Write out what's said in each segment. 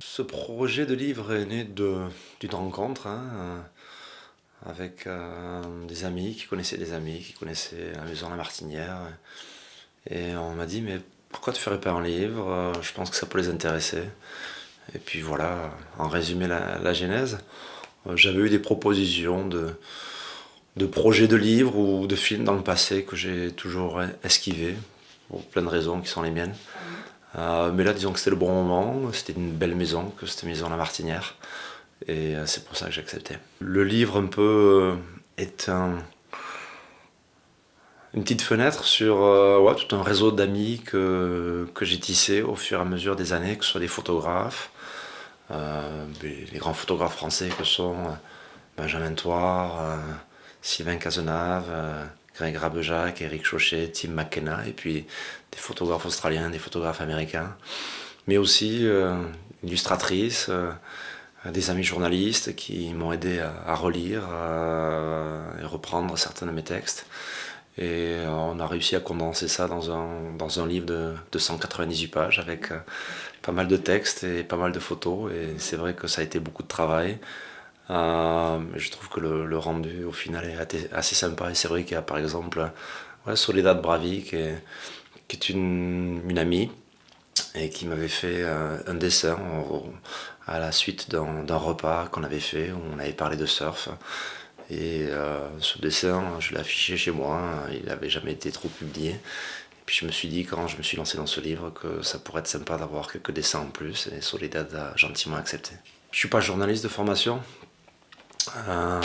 Ce projet de livre est né d'une rencontre hein, avec euh, des amis qui connaissaient des amis, qui connaissaient la maison La Martinière. Et on m'a dit, mais pourquoi tu ne ferais pas un livre? Je pense que ça peut les intéresser. Et puis voilà, en résumé la, genèse, j'avais eu des propositions de, de projets de livres ou de films dans le passé que j'ai toujours esquivé, pour plein de raisons qui sont les miennes. Euh, mais là, disons que c'était le bon moment, c'était une belle maison, que c'était maison La Martinière, et euh, c'est pour ça que j'ai accepté. Le livre, un peu, euh, est un, une petite fenêtre sur tout un réseau d'amis que, que j'ai tissé au fur et à mesure des années, que ce soit des photographes, les grands photographes français que sont Benjamin Thouard, Sylvain Cazenave, Greg Rabejac, Eric Chauchet, Tim McKenna, et puis des photographes australiens, des photographes américains, mais aussi euh, illustratrices, euh, des amis journalistes qui m'ont aidé à, relire et reprendre certains de mes textes. Et euh, on a réussi à condenser ça dans un, dans un livre de, de 198 pages avec pas mal de textes et pas mal de photos. Et c'est vrai que ça a été beaucoup de travail. Euh, je trouve que le, rendu au final est assez sympa et c'est vrai qu'il y a par exemple Soledad Bravi qui est, une, amie et qui m'avait fait euh, un dessin à la suite d'un repas qu'on avait fait où on avait parlé de surf. Et euh, ce dessin, je l'ai affiché chez moi, il n'avait jamais été trop publié. Et puis je me suis dit, quand je me suis lancé dans ce livre, que ça pourrait être sympa d'avoir quelques dessins en plus, et Soledad a gentiment accepté. Je ne suis pas journaliste de formation, euh,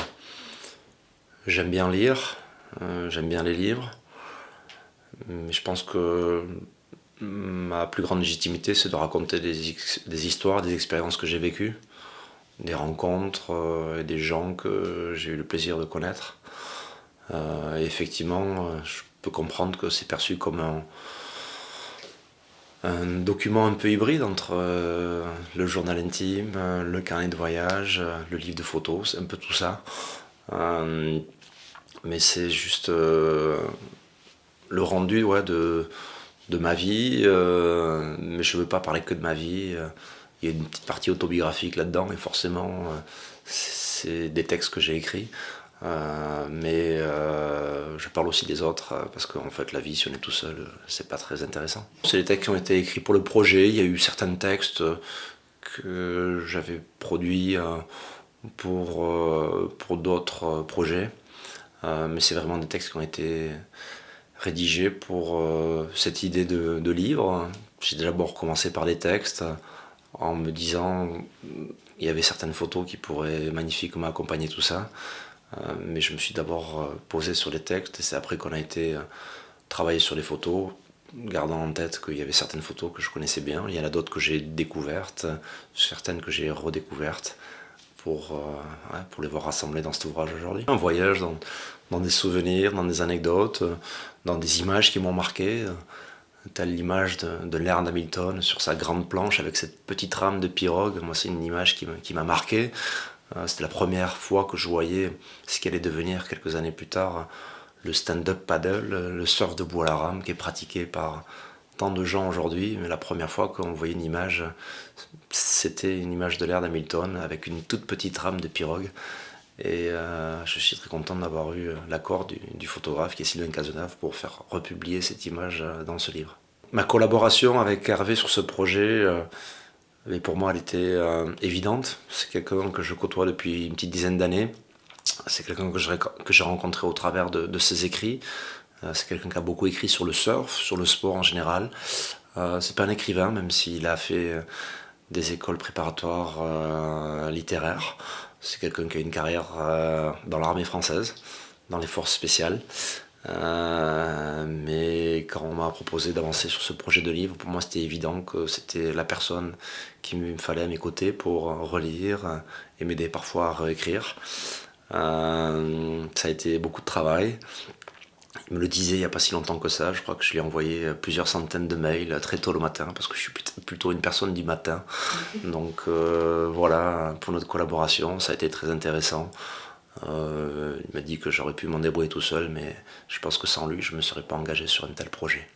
j'aime bien lire, euh, j'aime bien les livres, mais je pense que ma plus grande légitimité, c'est de raconter des, histoires, des expériences que j'ai vécues, des rencontres euh, et des gens que j'ai eu le plaisir de connaître. et effectivement, je peux comprendre que c'est perçu comme un, un document un peu hybride entre euh, le journal intime, euh, le carnet de voyage, euh, le livre de photos, c'est un peu tout ça. mais c'est juste le rendu ouais, de, de ma vie, mais je ne veux pas parler que de ma vie. Il y a une petite partie autobiographique là-dedans, et forcément, c'est des textes que j'ai écrits. Mais je parle aussi des autres euh, parce qu'en fait la vie si on est tout seul c'est pas très intéressant. C'est les textes qui ont été écrits pour le projet, il y a eu certains textes que j'avais produits pour, pour d'autres projets mais c'est vraiment des textes qui ont été rédigés pour cette idée de, livre. J'ai d'abord commencé par des textes en me disant il y avait certaines photos qui pourraient magnifiquement accompagner tout ça euh, mais je me suis d'abord euh, posé sur les textes et c'est après qu'on a été euh, travailler sur les photos, gardant en tête qu'il y avait certaines photos que je connaissais bien, il y en a d'autres que j'ai découvertes, certaines que j'ai redécouvertes pour, pour les voir rassemblées dans cet ouvrage aujourd'hui. Un voyage dans, dans, des souvenirs, dans des anecdotes, dans des images qui m'ont marqué, telle l'image de, de l'ère d'Hamilton sur sa grande planche avec cette petite rame de pirogue, moi c'est une image qui m'a marqué, euh, c'était la première fois que je voyais ce qui allait devenir quelques années plus tard le stand-up paddle, le surf de bois à la rame qui est pratiqué par tant de gens aujourd'hui, mais la première fois qu'on voyait une image, c'était une image de l'ère d'Hamilton avec une toute petite rame de pirogue. Et euh, je suis très content d'avoir eu l'accord du, photographe qui est Sylvain Cazenave pour faire republier cette image euh, dans ce livre. Ma collaboration avec Hervé sur ce projet, mais pour moi, elle était euh, évidente. C'est quelqu'un que je côtoie depuis une petite dizaine d'années. C'est quelqu'un que j'ai rencontré au travers de, ses écrits. Euh, c'est quelqu'un qui a beaucoup écrit sur le surf, sur le sport en général. Euh, c'est pas un écrivain, même s'il a fait des écoles préparatoires littéraires. C'est quelqu'un qui a une carrière dans l'armée française, dans les forces spéciales. Mais quand on m'a proposé d'avancer sur ce projet de livre, pour moi c'était évident que c'était la personne qu'il me fallait à mes côtés pour relire et m'aider parfois à réécrire. Euh, ça a été beaucoup de travail. Il me le disait il n'y a pas si longtemps que ça, je crois que je lui ai envoyé plusieurs centaines de mails très tôt le matin parce que je suis plutôt une personne du matin. Donc euh, voilà, pour notre collaboration, ça a été très intéressant. Euh, il m'a dit que j'aurais pu m'en débrouiller tout seul, mais je pense que sans lui, je ne me serais pas engagé sur un tel projet.